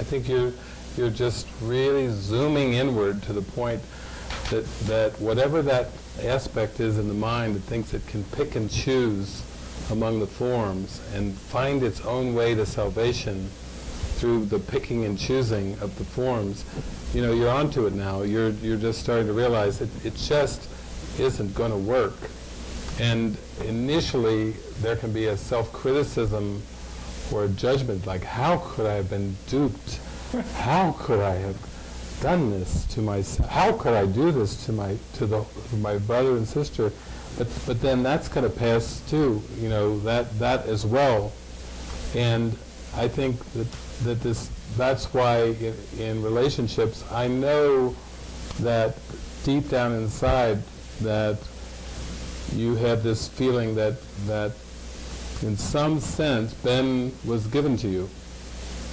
I think you're, you're just really zooming inward to the point that, that whatever that aspect is in the mind that thinks it can pick and choose among the forms and find its own way to salvation through the picking and choosing of the forms, you know, you're onto it now. You're, you're just starting to realize it, it just isn't going to work. And initially, there can be a self-criticism or a judgment, like, how could I have been duped? How could I have done this to myself? How could I do this to my to the to my brother and sister? But but then that's going to pass too. You know that that as well. And I think that that this that's why in, in relationships I know that deep down inside that you had this feeling that that in some sense Ben was given to you.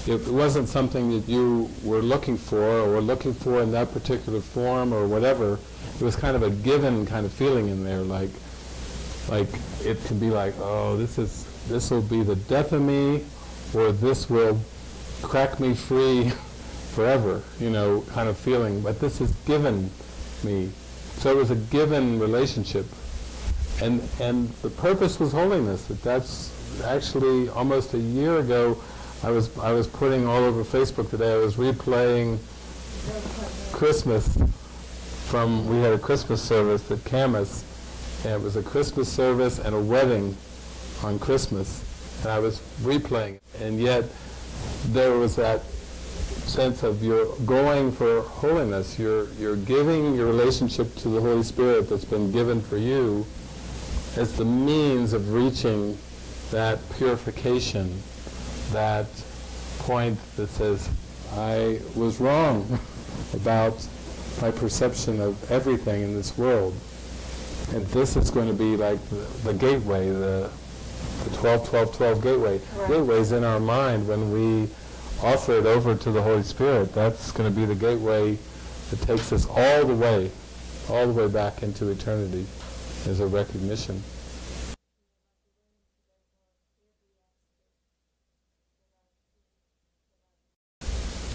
It wasn't something that you were looking for or were looking for in that particular form or whatever. It was kind of a given kind of feeling in there, like like it can be like, oh, this is this will be the death of me, or this will crack me free forever, you know, kind of feeling. But this is given me. So it was a given relationship. And, and the purpose was holiness. That that's actually almost a year ago, I was, I was putting all over Facebook today, I was replaying Christmas from, we had a Christmas service at Kamas, and it was a Christmas service and a wedding on Christmas, and I was replaying it. And yet, there was that sense of you're going for holiness, you're, you're giving your relationship to the Holy Spirit that's been given for you as the means of reaching that purification, that point that says, I was wrong about my perception of everything in this world. And this is going to be like the, the gateway, the, the 12, 12, 12 gateway. Right. Gateway's in our mind when we offer it over to the Holy Spirit. That's going to be the gateway that takes us all the way, all the way back into eternity as a recognition.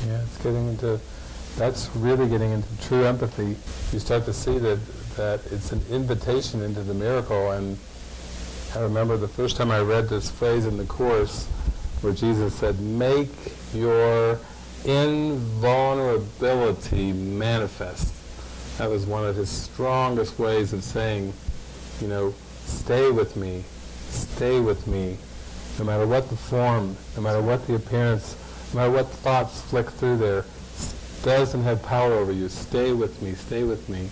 Yeah, it's getting into, that's really getting into true empathy. You start to see that, that it's an invitation into the miracle. And I remember the first time I read this phrase in the Course where Jesus said, make your invulnerability manifest. That was one of his strongest ways of saying, you know, stay with me, stay with me, no matter what the form, no matter what the appearance, no matter what thoughts flick through there, doesn't have power over you. Stay with me, stay with me.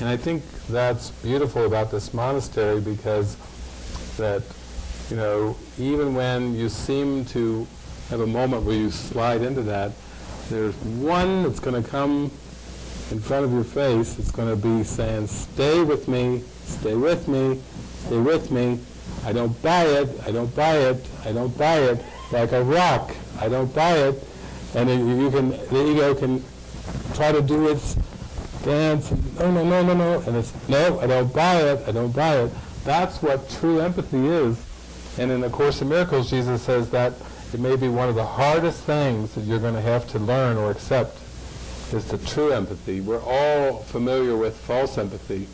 And I think that's beautiful about this monastery because that, you know, even when you seem to have a moment where you slide into that, there's one that's going to come in front of your face. It's going to be saying, stay with me, stay with me, stay with me. I don't buy it, I don't buy it, I don't buy it, like a rock. I don't buy it. And then you can, the ego can try to do its dance, no, no, no, no, no, and it's, no, I don't buy it, I don't buy it. That's what true empathy is. And in the Course in Miracles, Jesus says that it may be one of the hardest things that you're going to have to learn or accept is the true empathy. We're all familiar with false empathy.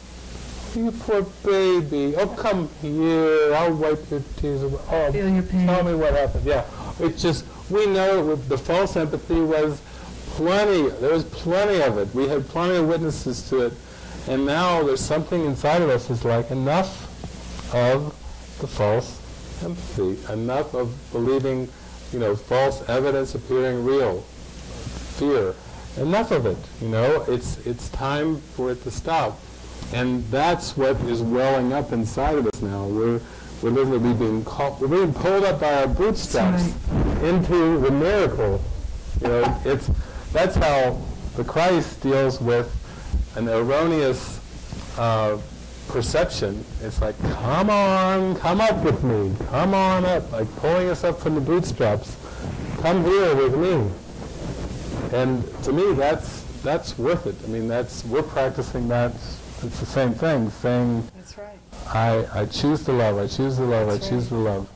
You poor baby. Oh, come here. I'll wipe your tears away. Oh, Feel your pain. tell me what happened. Yeah. It's just, we know the false empathy was plenty. There was plenty of it. We had plenty of witnesses to it. And now there's something inside of us that's like enough of the false empathy, enough of believing, you know, false evidence appearing real, fear. Enough of it, you know. It's, it's time for it to stop. And that's what is welling up inside of us now. We're, we're literally being caught, we're being pulled up by our bootstraps into the miracle. You know, it's, that's how the Christ deals with an erroneous uh, perception. It's like, come on, come up with me, come on up, like pulling us up from the bootstraps. Come here with me. And to me, that's that's worth it. I mean, that's we're practicing that. It's the same thing, saying, That's right. I, I choose to love, I choose to love, That's I choose to love.